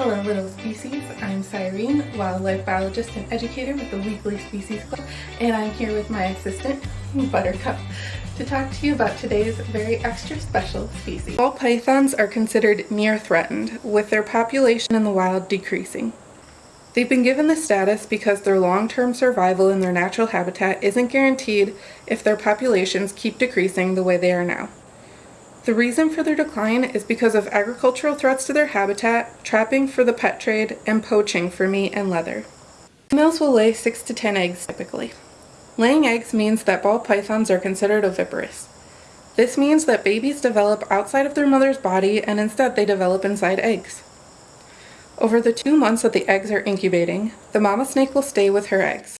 Hello little species, I'm Cyrene, wildlife biologist and educator with the Weekly Species Club, and I'm here with my assistant, Buttercup, to talk to you about today's very extra special species. Ball pythons are considered near threatened, with their population in the wild decreasing. They've been given this status because their long-term survival in their natural habitat isn't guaranteed if their populations keep decreasing the way they are now. The reason for their decline is because of agricultural threats to their habitat, trapping for the pet trade, and poaching for meat and leather. Females will lay 6 to 10 eggs typically. Laying eggs means that ball pythons are considered oviparous. This means that babies develop outside of their mother's body and instead they develop inside eggs. Over the two months that the eggs are incubating, the mama snake will stay with her eggs.